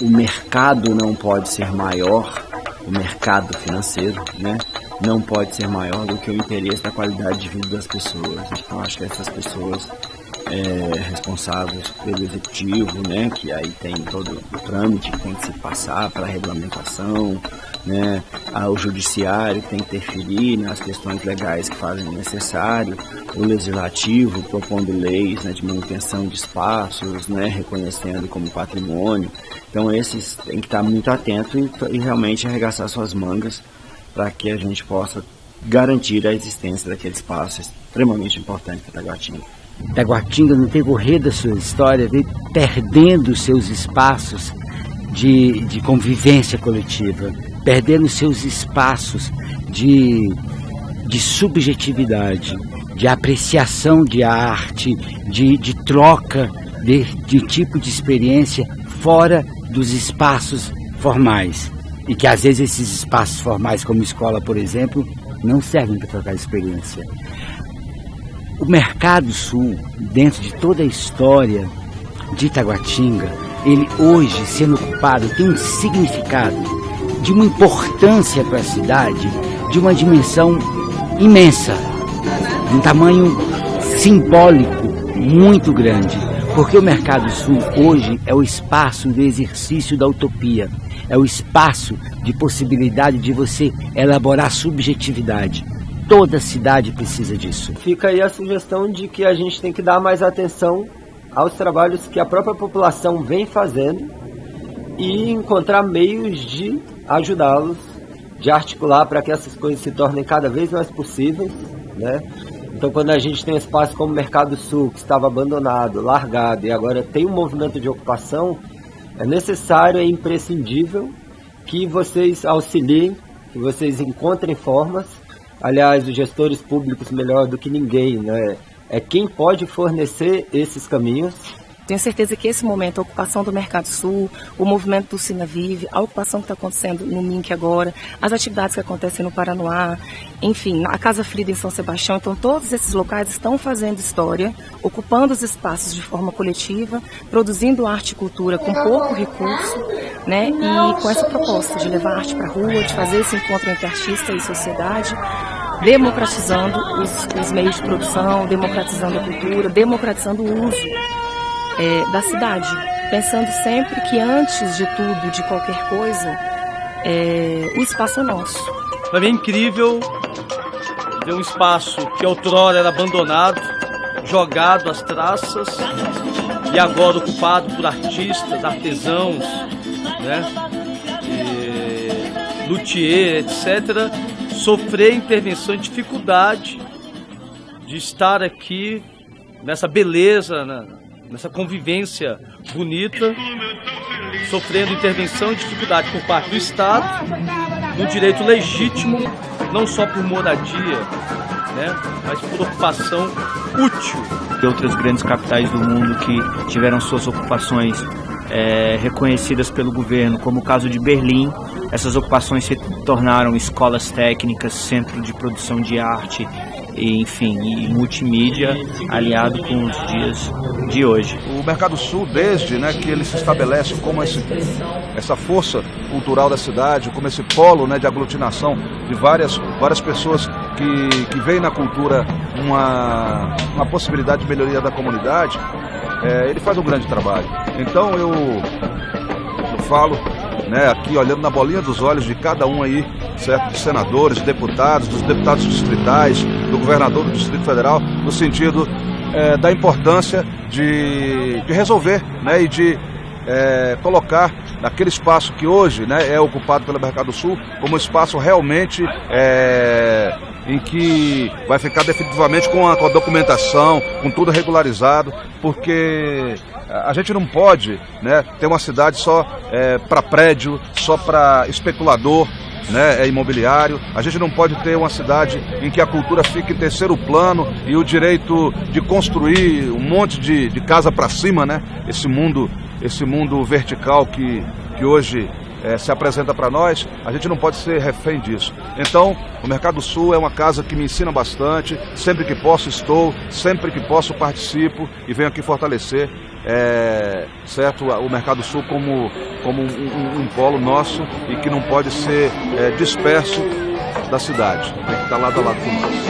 o mercado não pode ser maior, o mercado financeiro, né? Não pode ser maior do que o interesse da qualidade de vida das pessoas. Então acho que essas pessoas é, responsáveis pelo executivo, né, que aí tem todo o trâmite que tem que se passar para a regulamentação, né, o judiciário tem que interferir nas questões legais que fazem necessário, o legislativo propondo leis né, de manutenção de espaços, né, reconhecendo como patrimônio. Então esses tem que estar muito atento e, e realmente arregaçar suas mangas para que a gente possa garantir a existência daquele espaço extremamente importante para Taguatinga. Taguatinga, no decorrer da sua história, veio perdendo seus espaços de, de convivência coletiva, perdendo seus espaços de, de subjetividade, de apreciação de arte, de, de troca de, de tipo de experiência fora dos espaços formais. E que às vezes esses espaços formais, como escola, por exemplo, não servem para trocar experiência. O Mercado Sul, dentro de toda a história de Itaguatinga, ele hoje sendo ocupado tem um significado de uma importância para a cidade, de uma dimensão imensa, um tamanho simbólico muito grande, porque o Mercado Sul hoje é o espaço do exercício da utopia, é o espaço de possibilidade de você elaborar subjetividade Toda cidade precisa disso. Fica aí a sugestão de que a gente tem que dar mais atenção aos trabalhos que a própria população vem fazendo e encontrar meios de ajudá-los, de articular para que essas coisas se tornem cada vez mais possíveis, né? Então, quando a gente tem um espaço como o Mercado Sul, que estava abandonado, largado e agora tem um movimento de ocupação, é necessário, é imprescindível que vocês auxiliem, que vocês encontrem formas Aliás, os gestores públicos melhor do que ninguém, né? É quem pode fornecer esses caminhos. Tenho certeza que esse momento, a ocupação do Mercado Sul, o movimento do Sina Vive, a ocupação que está acontecendo no MINC agora, as atividades que acontecem no Paranoá, enfim, a Casa Frida em São Sebastião, então todos esses locais estão fazendo história, ocupando os espaços de forma coletiva, produzindo arte e cultura com pouco recurso, né? E com essa proposta de levar arte para a rua, de fazer esse encontro entre artista e sociedade, democratizando os, os meios de produção, democratizando a cultura, democratizando o uso é, da cidade, pensando sempre que antes de tudo, de qualquer coisa, é, o espaço é nosso. Para mim é incrível ver um espaço que outrora era abandonado, jogado às traças e agora ocupado por artistas, artesãos, né? E, luthier, etc., sofrer intervenção e dificuldade de estar aqui nessa beleza, né? nessa convivência bonita, sofrendo intervenção e dificuldade por parte do Estado, no direito legítimo, não só por moradia, né, mas por ocupação útil. E outras grandes capitais do mundo que tiveram suas ocupações é, reconhecidas pelo governo, como o caso de Berlim. Essas ocupações se tornaram escolas técnicas, centro de produção de arte, e, enfim, e multimídia aliado com os dias de hoje. O Mercado Sul, desde né, que ele se estabelece como esse, essa força cultural da cidade, como esse polo né, de aglutinação de várias, várias pessoas que, que veem na cultura uma, uma possibilidade de melhoria da comunidade, é, ele faz um grande trabalho. Então eu, eu falo né, aqui olhando na bolinha dos olhos de cada um aí, certo? Dos senadores, deputados, dos deputados distritais, do governador do Distrito Federal, no sentido é, da importância de, de resolver né, e de é, colocar naquele espaço que hoje né, é ocupado pelo Mercado Sul como um espaço realmente é, em que vai ficar definitivamente com a, com a documentação, com tudo regularizado, porque a gente não pode né, ter uma cidade só é, para prédio, só para especulador, né, é imobiliário. A gente não pode ter uma cidade em que a cultura fique em terceiro plano e o direito de construir um monte de, de casa para cima, né? Esse mundo, esse mundo vertical que, que hoje é, se apresenta para nós, a gente não pode ser refém disso. Então, o Mercado Sul é uma casa que me ensina bastante, sempre que posso estou, sempre que posso participo e venho aqui fortalecer é, certo, o Mercado Sul como, como um, um, um, polo nosso e que não pode ser é, disperso da cidade, tem que estar lado a lado com nós.